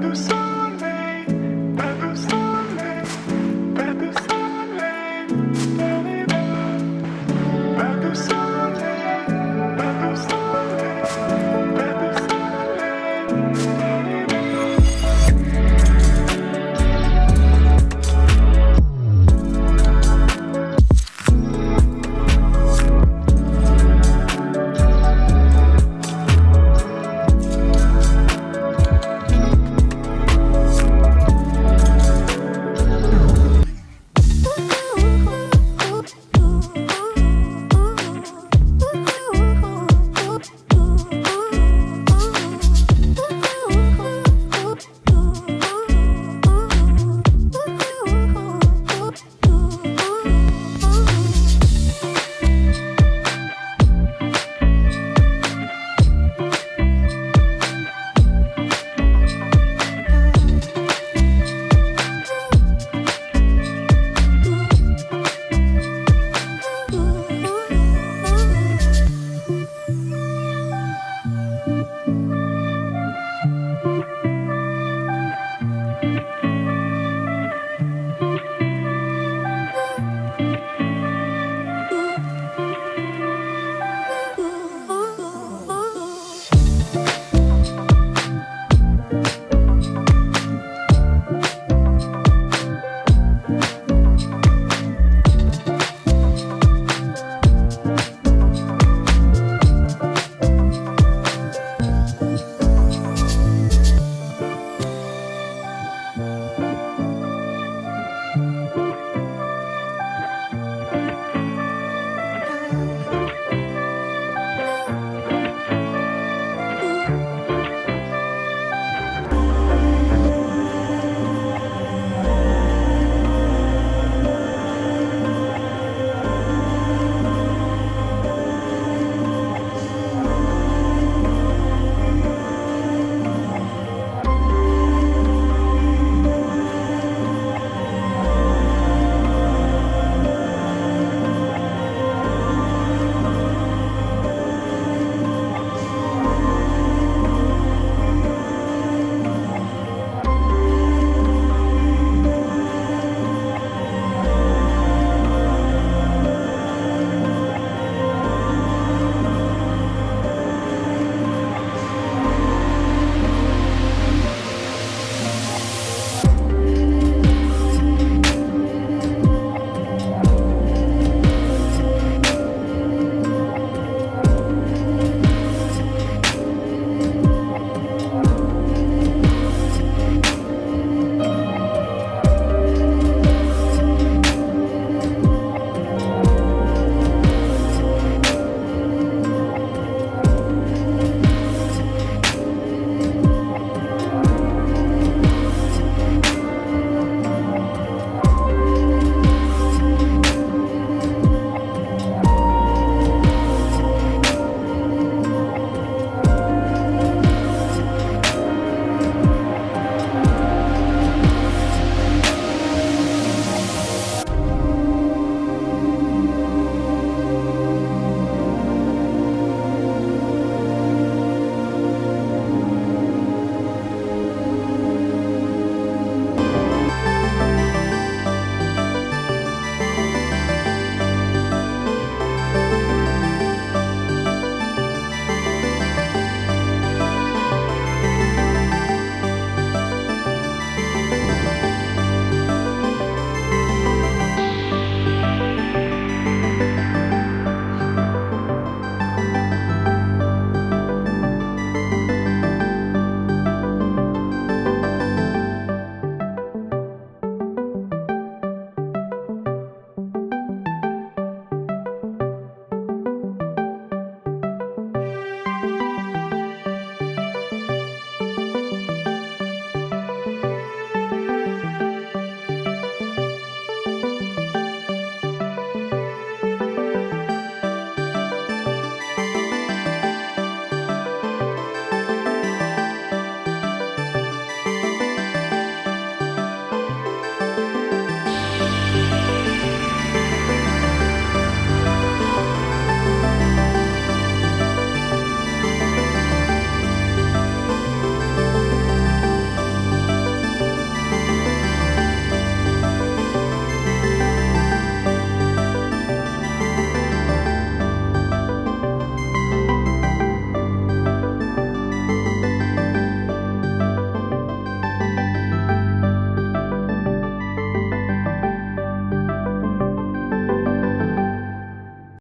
todos.